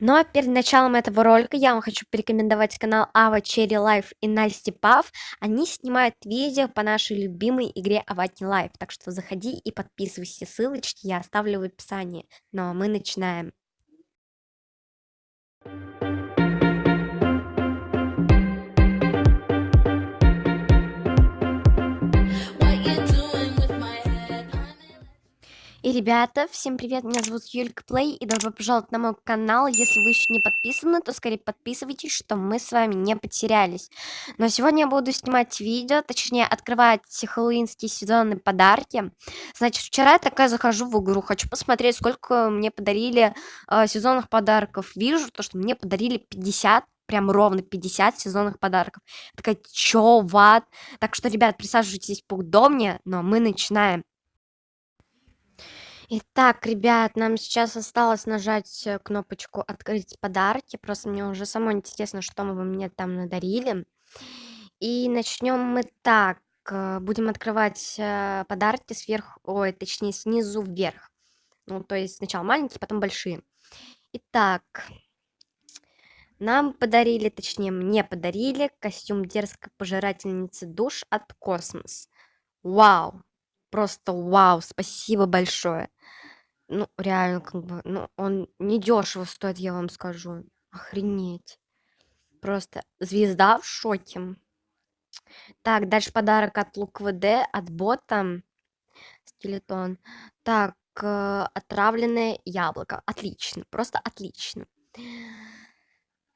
Но перед началом этого ролика я вам хочу порекомендовать канал Ava Cherry Life и Насти Пав. Они снимают видео по нашей любимой игре Avati Life. Так что заходи и подписывайся. Ссылочки я оставлю в описании. Ну а мы начинаем. И, ребята, всем привет, меня зовут Юлька Плей, и добро пожаловать на мой канал. Если вы еще не подписаны, то скорее подписывайтесь, чтобы мы с вами не потерялись. Но сегодня я буду снимать видео, точнее, открывать хэллоуинские сезонные подарки. Значит, вчера я такая захожу в игру, хочу посмотреть, сколько мне подарили э, сезонных подарков. Вижу то, что мне подарили 50 прям ровно 50 сезонных подарков. Такая, чё, ват? Так что, ребят, присаживайтесь поудобнее, но мы начинаем. Итак, ребят, нам сейчас осталось нажать э, кнопочку «Открыть подарки». Просто мне уже самой интересно, что вы мне там надарили. И начнем мы так. Э, будем открывать э, подарки сверху, ой, точнее, снизу вверх. Ну, то есть сначала маленькие, потом большие. Итак, нам подарили, точнее, мне подарили костюм дерзкой пожирательницы душ от Космос. Вау! Просто вау! Спасибо большое! Ну, реально, как бы, ну, он недешево стоит, я вам скажу. Охренеть. Просто звезда в шоке. Так, дальше подарок от ЛукВД, от бота. Скелетон. Так, э, отравленное яблоко. Отлично, просто отлично.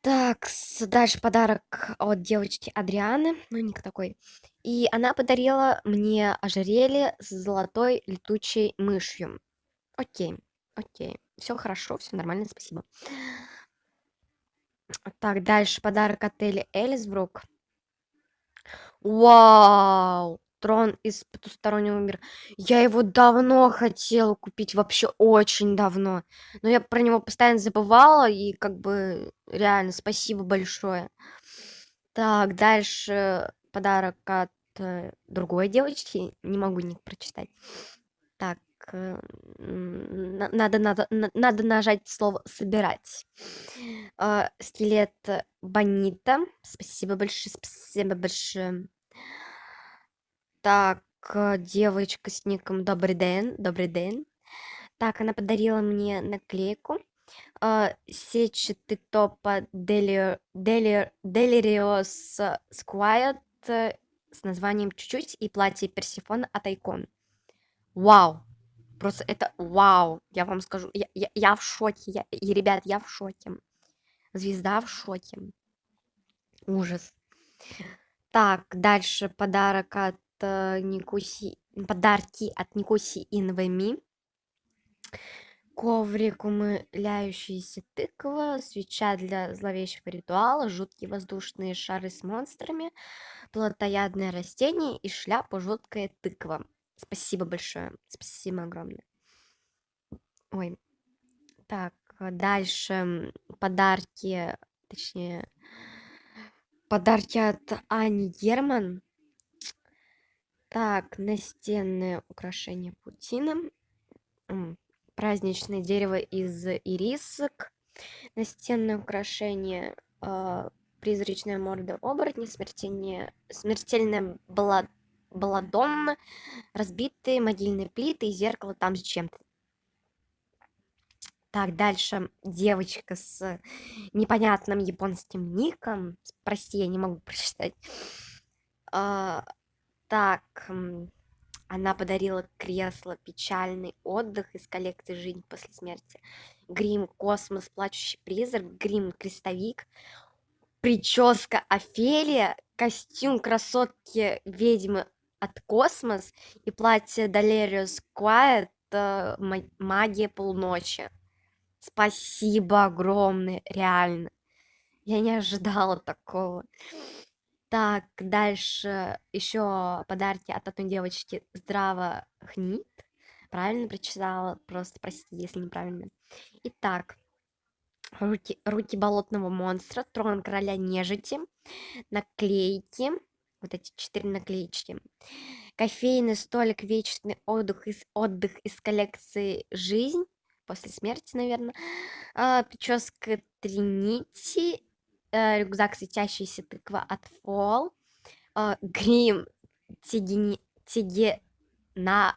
Так, дальше подарок от девочки Адрианы, ну, ник такой. И она подарила мне ожерелье с золотой летучей мышью. Окей, окей. Все хорошо, все нормально, спасибо. Так, дальше подарок отеля Элисбрук. Вау! Трон из потустороннего мира. Я его давно хотела купить, вообще очень давно. Но я про него постоянно забывала, и как бы реально спасибо большое. Так, дальше подарок от э, другой девочки. Не могу ник прочитать. Так, э, надо, надо, надо нажать слово «собирать». Э, скелет Бонита. Спасибо большое, спасибо большое. Так, девочка с ником Добрый день, Добрый день. Так, она подарила мне наклейку. Uh, сетчатый топа Delirious Squiet с названием «Чуть-чуть» и платье Персифона от Айкон. Вау! Просто это вау! Я вам скажу, я, я, я в шоке. Я, и, ребят, я в шоке. Звезда в шоке. Ужас. Так, дальше подарок от э, Никуси, подарки от Никуси Инвеми. Коврик умыляющаяся тыква, свеча для зловещего ритуала, жуткие воздушные шары с монстрами, плотоядное растение и шляпа жуткая тыква. Спасибо большое. Спасибо огромное. Ой. Так, дальше подарки, точнее, подарки от Ани Герман. Так, настенное украшение паутина. Праздничное дерево из ирисок. Настенное украшение э, призрачная морда оборотня, смертельная, смертельная Баладонна, разбитые могильные плиты и зеркало там с чем-то. Так, дальше девочка с непонятным японским ником. Прости, я не могу прочитать. А, так, она подарила кресло «Печальный отдых» из коллекции «Жизнь после смерти». Грим «Космос. Плачущий призрак», грим «Крестовик», прическа Офелия, костюм красотки ведьмы от Космос и платье Далериус Quiet э, Магия полночи. Спасибо огромное, реально. Я не ожидала такого. Так, дальше еще подарки от одной девочки Здраво Хнит. Правильно прочитала? Просто прости, если неправильно. Итак, руки, руки болотного монстра, трон короля нежити, наклейки, вот эти четыре наклеечки. Кофейный столик, вечный отдых из, отдых из коллекции «Жизнь». после смерти, наверное. А, прическа Тринити, рюкзак светящаяся тыква от Фол, а, грим Тигени... Тигенара...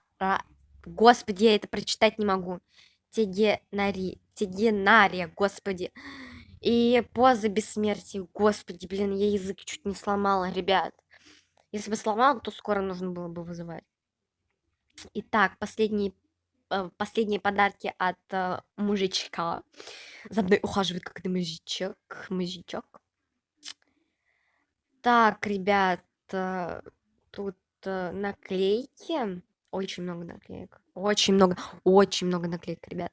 Господи, я это прочитать не могу. Тигенари... Тигенария, господи. И поза бессмертия, господи, блин, я язык чуть не сломала, ребят. Если бы сломала, то скоро нужно было бы вызывать. Итак, последние, э, последние подарки от э, мужичка. За мной ухаживает как-то мужичок, мужичок. Так, ребят, э, тут наклейки. Очень много наклеек. Очень много, очень много наклеек, ребят.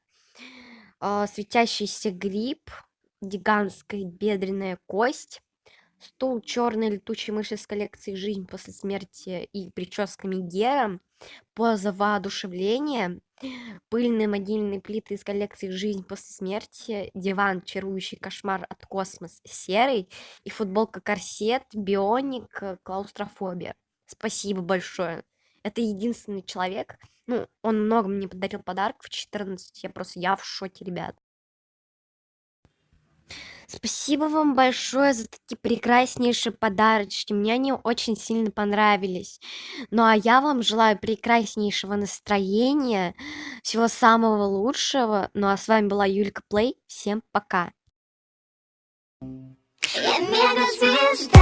Светящийся гриб, гигантская бедренная кость, стул черной летучей мыши с коллекцией «Жизнь после смерти» и прическами Гера, поза воодушевления, пыльные могильные плиты из коллекции «Жизнь после смерти», диван «Чарующий кошмар от космос» серый и футболка «Корсет», «Бионик», «Клаустрофобия». Спасибо большое. Это единственный человек, ну, он много мне подарил подарков, 14, я просто, я в шоке, ребят. Спасибо вам большое за такие прекраснейшие подарочки. Мне они очень сильно понравились. Ну а я вам желаю прекраснейшего настроения, всего самого лучшего. Ну а с вами была Юлька Плей. Всем пока. Мегазвезда.